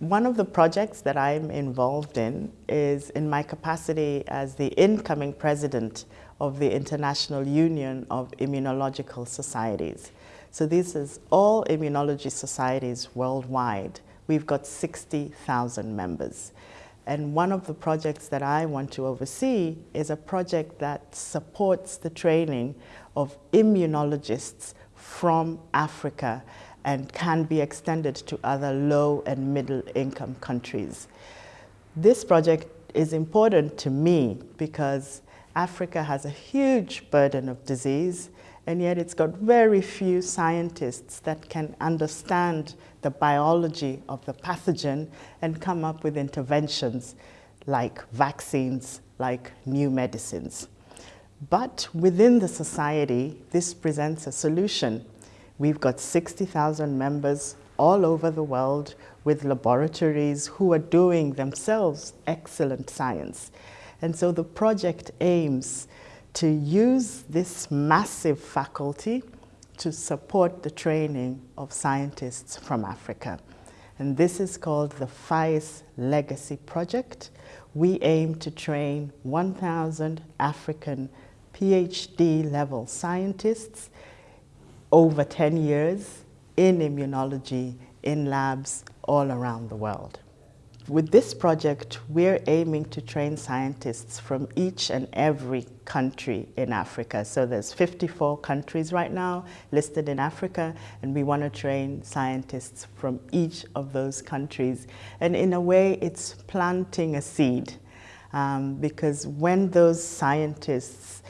One of the projects that I'm involved in is in my capacity as the incoming president of the International Union of Immunological Societies. So this is all immunology societies worldwide. We've got 60,000 members. And one of the projects that I want to oversee is a project that supports the training of immunologists from Africa and can be extended to other low and middle income countries. This project is important to me because Africa has a huge burden of disease and yet it's got very few scientists that can understand the biology of the pathogen and come up with interventions like vaccines, like new medicines. But within the society, this presents a solution. We've got 60,000 members all over the world with laboratories who are doing themselves excellent science. And so the project aims to use this massive faculty to support the training of scientists from Africa. And this is called the FAIS Legacy Project. We aim to train 1,000 African PhD level scientists over 10 years in immunology in labs all around the world. With this project, we're aiming to train scientists from each and every country in Africa. So there's 54 countries right now listed in Africa, and we want to train scientists from each of those countries. And in a way, it's planting a seed, um, because when those scientists,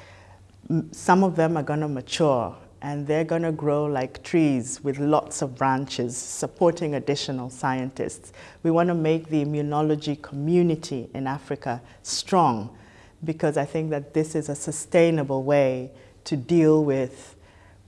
some of them are going to mature and they're going to grow like trees with lots of branches supporting additional scientists. We want to make the immunology community in Africa strong because I think that this is a sustainable way to deal with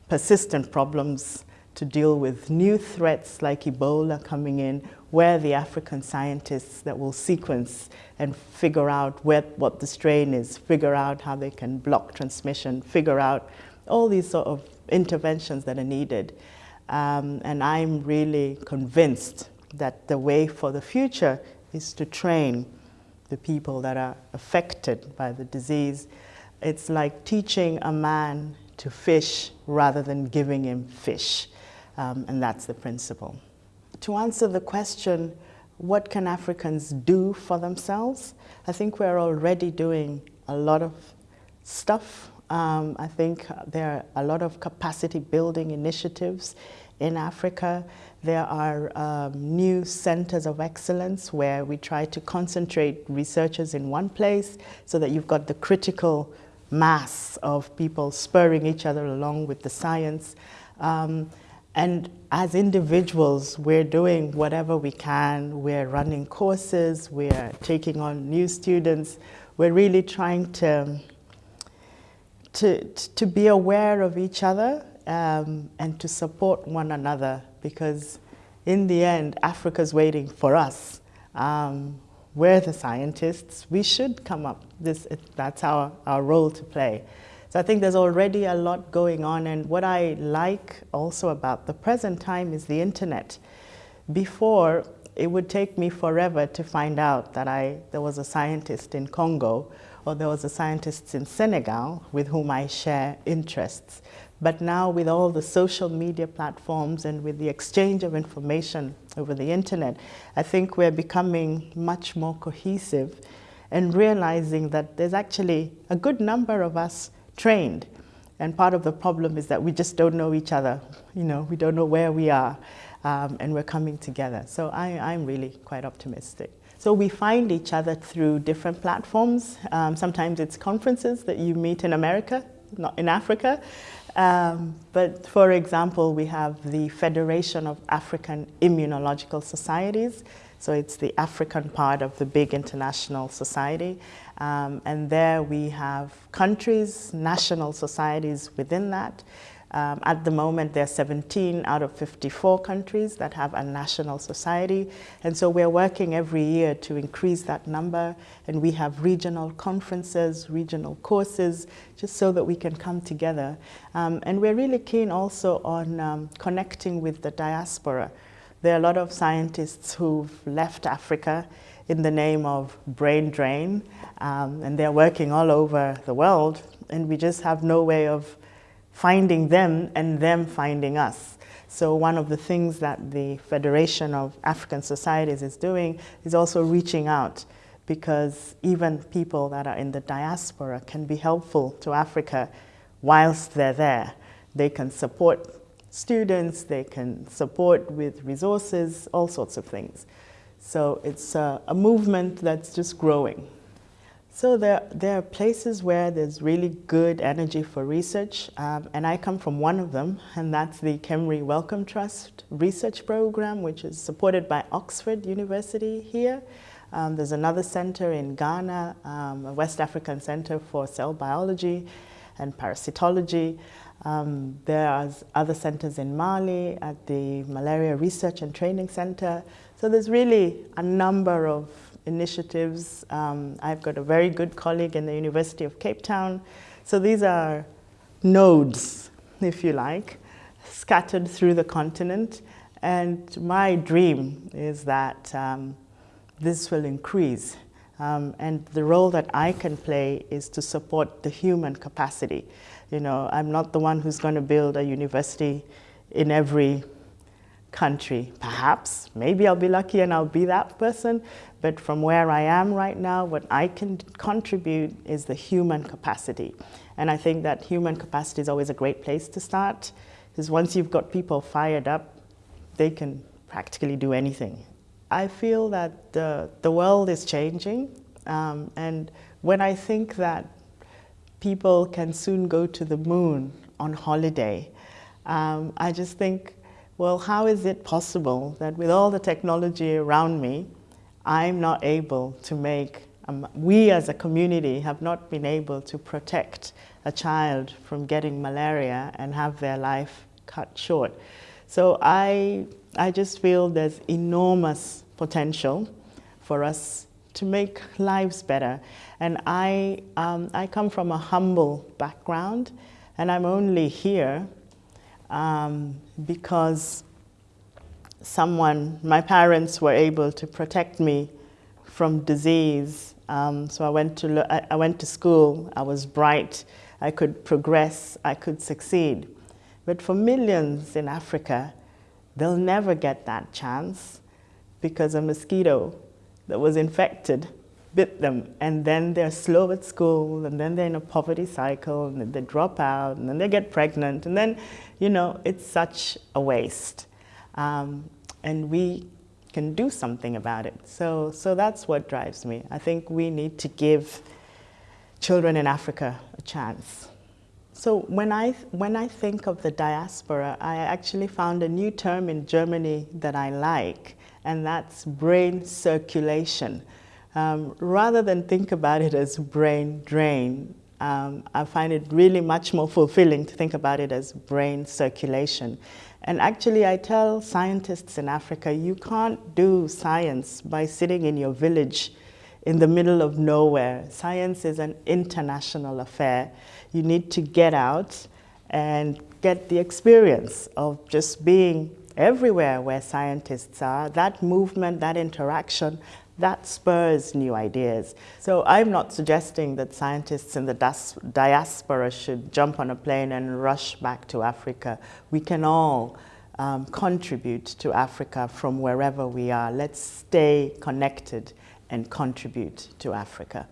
persistent problems, to deal with new threats like Ebola coming in, where the African scientists that will sequence and figure out where, what the strain is, figure out how they can block transmission, figure out all these sort of interventions that are needed. Um, and I'm really convinced that the way for the future is to train the people that are affected by the disease. It's like teaching a man to fish rather than giving him fish. Um, and that's the principle. To answer the question, what can Africans do for themselves? I think we're already doing a lot of stuff um, I think there are a lot of capacity building initiatives in Africa. There are um, new centers of excellence where we try to concentrate researchers in one place so that you've got the critical mass of people spurring each other along with the science. Um, and as individuals, we're doing whatever we can. We're running courses, we're taking on new students. We're really trying to to, to be aware of each other um, and to support one another because in the end, Africa's waiting for us. Um, we're the scientists. We should come up. This, that's our, our role to play. So I think there's already a lot going on. And what I like also about the present time is the internet. Before, it would take me forever to find out that I, there was a scientist in Congo or there was a scientist in Senegal with whom I share interests. But now with all the social media platforms and with the exchange of information over the internet, I think we're becoming much more cohesive and realizing that there's actually a good number of us trained. And part of the problem is that we just don't know each other. You know, we don't know where we are um, and we're coming together. So I, I'm really quite optimistic. So we find each other through different platforms. Um, sometimes it's conferences that you meet in America, not in Africa. Um, but for example, we have the Federation of African Immunological Societies. So it's the African part of the big international society. Um, and there we have countries, national societies within that. Um, at the moment, there are 17 out of 54 countries that have a national society. And so we're working every year to increase that number. And we have regional conferences, regional courses, just so that we can come together. Um, and we're really keen also on um, connecting with the diaspora. There are a lot of scientists who've left Africa in the name of brain drain, um, and they're working all over the world, and we just have no way of finding them and them finding us. So one of the things that the Federation of African Societies is doing is also reaching out because even people that are in the diaspora can be helpful to Africa whilst they're there. They can support students, they can support with resources, all sorts of things. So it's a, a movement that's just growing. So there, there are places where there's really good energy for research, um, and I come from one of them, and that's the KEMRI Wellcome Trust research program, which is supported by Oxford University here. Um, there's another center in Ghana, um, a West African Center for Cell Biology and Parasitology. Um, there are other centers in Mali at the Malaria Research and Training Center. So there's really a number of initiatives. Um, I've got a very good colleague in the University of Cape Town. So these are nodes, if you like, scattered through the continent. And my dream is that um, this will increase. Um, and the role that I can play is to support the human capacity. You know, I'm not the one who's going to build a university in every country. Perhaps, maybe I'll be lucky and I'll be that person, but from where I am right now, what I can contribute is the human capacity. And I think that human capacity is always a great place to start, because once you've got people fired up, they can practically do anything. I feel that the, the world is changing, um, and when I think that people can soon go to the moon on holiday. Um, I just think, well, how is it possible that with all the technology around me, I'm not able to make, um, we as a community have not been able to protect a child from getting malaria and have their life cut short. So I, I just feel there's enormous potential for us to make lives better. And I, um, I come from a humble background, and I'm only here um, because someone, my parents were able to protect me from disease. Um, so I went, to, I, I went to school, I was bright, I could progress, I could succeed. But for millions in Africa, they'll never get that chance because a mosquito that was infected bit them and then they're slow at school and then they're in a poverty cycle and they drop out and then they get pregnant and then, you know, it's such a waste. Um, and we can do something about it. So, so that's what drives me. I think we need to give children in Africa a chance. So when I, when I think of the diaspora, I actually found a new term in Germany that I like, and that's brain circulation. Um, rather than think about it as brain drain, um, I find it really much more fulfilling to think about it as brain circulation. And actually, I tell scientists in Africa, you can't do science by sitting in your village in the middle of nowhere. Science is an international affair. You need to get out and get the experience of just being everywhere where scientists are, that movement, that interaction, that spurs new ideas. So I'm not suggesting that scientists in the diaspora should jump on a plane and rush back to Africa. We can all um, contribute to Africa from wherever we are. Let's stay connected and contribute to Africa.